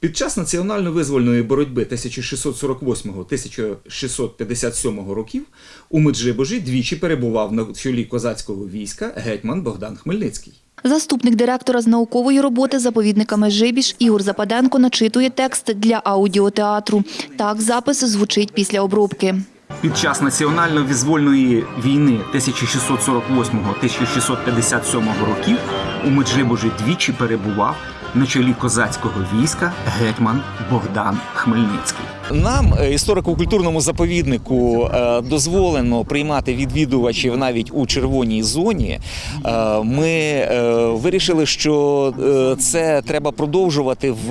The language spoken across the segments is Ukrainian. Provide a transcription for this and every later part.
Під час національно-визвольної боротьби 1648-1657 років у Меджибожі двічі перебував на чолі козацького війська гетьман Богдан Хмельницький. Заступник директора з наукової роботи заповідника Межибіж Ігор Западенко начитує текст для аудіотеатру. Так запис звучить після обробки. Під час національно-визвольної війни 1648-1657 років у Меджибожі двічі перебував на чолі козацького війська гетьман Богдан Хмельницький. Нам, е, історико-культурному заповіднику, е, дозволено приймати відвідувачів навіть у червоній зоні. Е, Ми вирішили, що це треба продовжувати в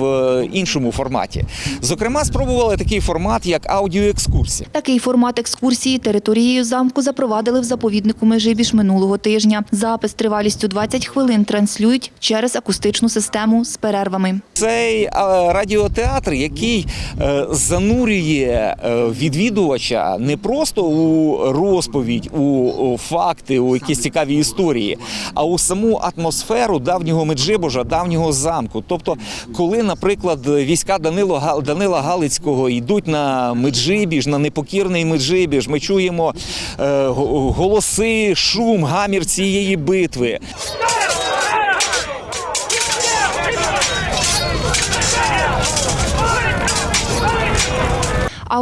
іншому форматі. Зокрема, спробували такий формат, як аудіоекскурсія. Такий формат екскурсії територією замку запровадили в заповіднику Межибіж минулого тижня. Запис тривалістю 20 хвилин транслюють через акустичну систему з перервами. Цей радіотеатр, який е, занурює е, відвідувача не просто у розповідь, у, факти, у якісь цікаві історії, а у саму атмосферу давнього Меджибожа, давнього замку. Тобто, коли, наприклад, війська Данило Данила Галицького йдуть на Меджибіж, на непокірний Меджибіж, ми чуємо е, голоси, шум, гамір цієї битви.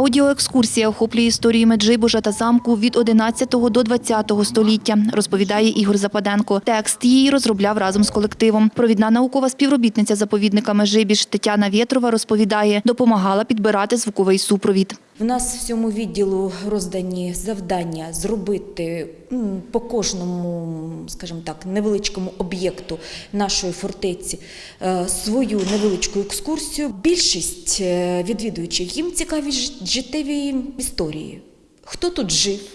Аудіоекскурсія охоплює історію Меджибужа та замку від 11 до 20 століття, розповідає Ігор Западенко. Текст її розробляв разом з колективом. Провідна наукова співробітниця заповідника Межибіж Тетяна Вєтрова розповідає, допомагала підбирати звуковий супровід. В нас в цьому відділу роздані завдання зробити по кожному, скажімо так, невеличкому об'єкту нашої фортеці е, свою невеличку екскурсію. Більшість е, відвідувачів їм цікаві життєві історії. Хто тут жив?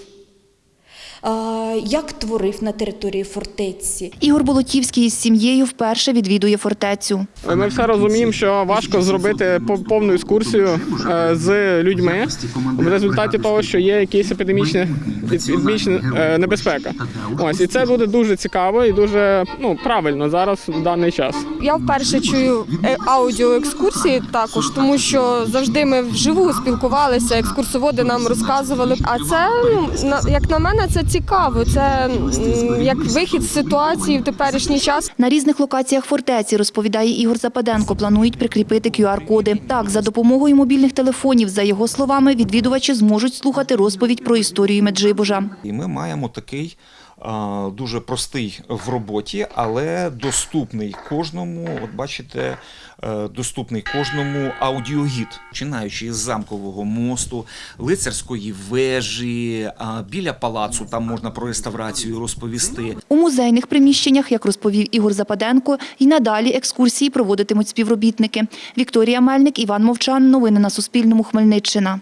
Як творив на території фортеці, Ігор Болотівський із сім'єю вперше відвідує фортецю. Ми все розуміємо, що важко зробити по- повну екскурсію е, з людьми в результаті того, що є якісь епідемічні епідемічна е, небезпека. Ось і це буде дуже цікаво і дуже ну правильно зараз в даний час. Я вперше чую е, аудіоекскурсії також, тому що завжди ми вживу спілкувалися, екскурсоводи нам розказували. А це ну на як на мене, це цікаво. Це як вихід з ситуації в теперішній час. На різних локаціях фортеці, розповідає Ігор Западенко, планують прикріпити QR-коди. Так, за допомогою мобільних телефонів, за його словами, відвідувачі зможуть слухати розповідь про історію Меджибожа. І ми маємо такий дуже простий в роботі, але доступний кожному. От бачите, е, доступний кожному аудіогід, починаючи з замкового мосту, лицарської вежі, біля палацу. Там можна про реставрацію розповісти. У музейних приміщеннях, як розповів Ігор Западенко, і надалі екскурсії проводитимуть співробітники. Вікторія Мельник, Іван Мовчан. Новини на Суспільному. Хмельниччина.